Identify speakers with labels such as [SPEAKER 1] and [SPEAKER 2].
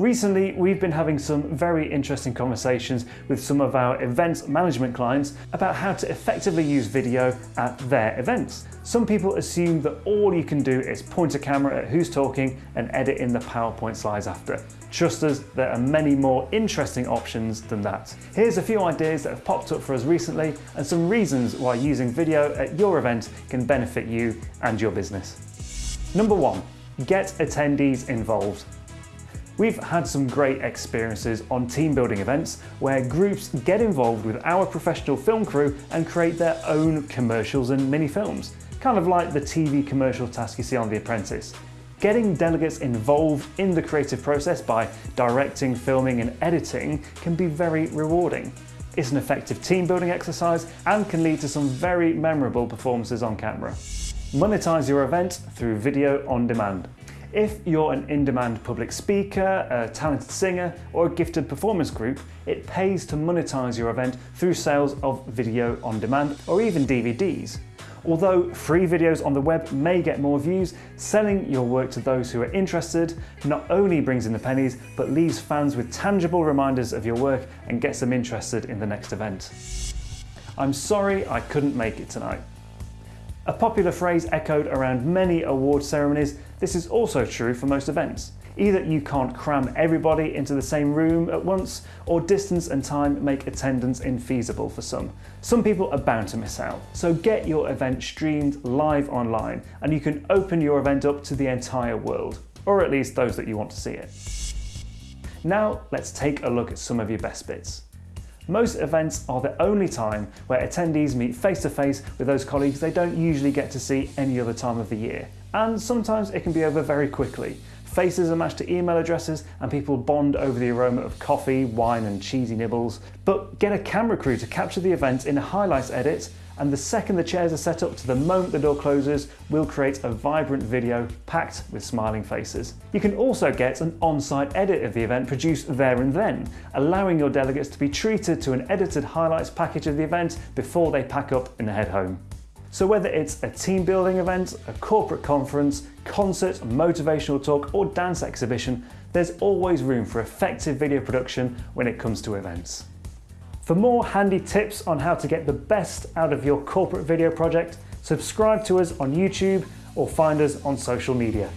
[SPEAKER 1] Recently, we've been having some very interesting conversations with some of our events management clients about how to effectively use video at their events. Some people assume that all you can do is point a camera at who's talking and edit in the PowerPoint slides after. Trust us, there are many more interesting options than that. Here's a few ideas that have popped up for us recently and some reasons why using video at your event can benefit you and your business. Number one, get attendees involved. We've had some great experiences on team building events where groups get involved with our professional film crew and create their own commercials and mini films, kind of like the TV commercial task you see on The Apprentice. Getting delegates involved in the creative process by directing, filming and editing can be very rewarding. It's an effective team building exercise and can lead to some very memorable performances on camera. Monetize your event through video on demand. If you're an in-demand public speaker, a talented singer, or a gifted performance group, it pays to monetize your event through sales of video on demand or even DVDs. Although free videos on the web may get more views, selling your work to those who are interested not only brings in the pennies, but leaves fans with tangible reminders of your work and gets them interested in the next event. I'm sorry I couldn't make it tonight. A popular phrase echoed around many award ceremonies, this is also true for most events. Either you can't cram everybody into the same room at once, or distance and time make attendance infeasible for some. Some people are bound to miss out. So get your event streamed live online, and you can open your event up to the entire world, or at least those that you want to see it. Now let's take a look at some of your best bits. Most events are the only time where attendees meet face to face with those colleagues they don't usually get to see any other time of the year. And sometimes it can be over very quickly. Faces are matched to email addresses and people bond over the aroma of coffee, wine and cheesy nibbles. But get a camera crew to capture the event in a highlights edit and the second the chairs are set up to the moment the door closes, we'll create a vibrant video packed with smiling faces. You can also get an on-site edit of the event produced there and then, allowing your delegates to be treated to an edited highlights package of the event before they pack up and head home. So whether it's a team building event, a corporate conference, concert, motivational talk or dance exhibition, there's always room for effective video production when it comes to events. For more handy tips on how to get the best out of your corporate video project, subscribe to us on YouTube or find us on social media.